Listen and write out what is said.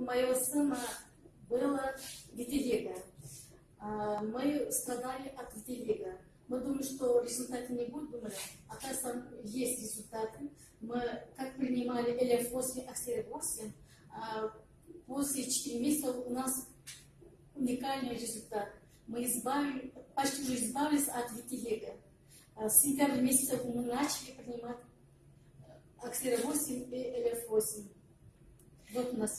у моего сына было витилиго. А, мы страдали от витилиго. Мы думали, что результаты не будет, думали, оказывается, есть результаты. Мы как принимали Lf8, Аксери-8, после 4 месяца у нас уникальный результат. Мы избавили, почти уже избавились от витилиго. А, с сентября месяца мы начали принимать Аксери-8 и Lf8. Вот у нас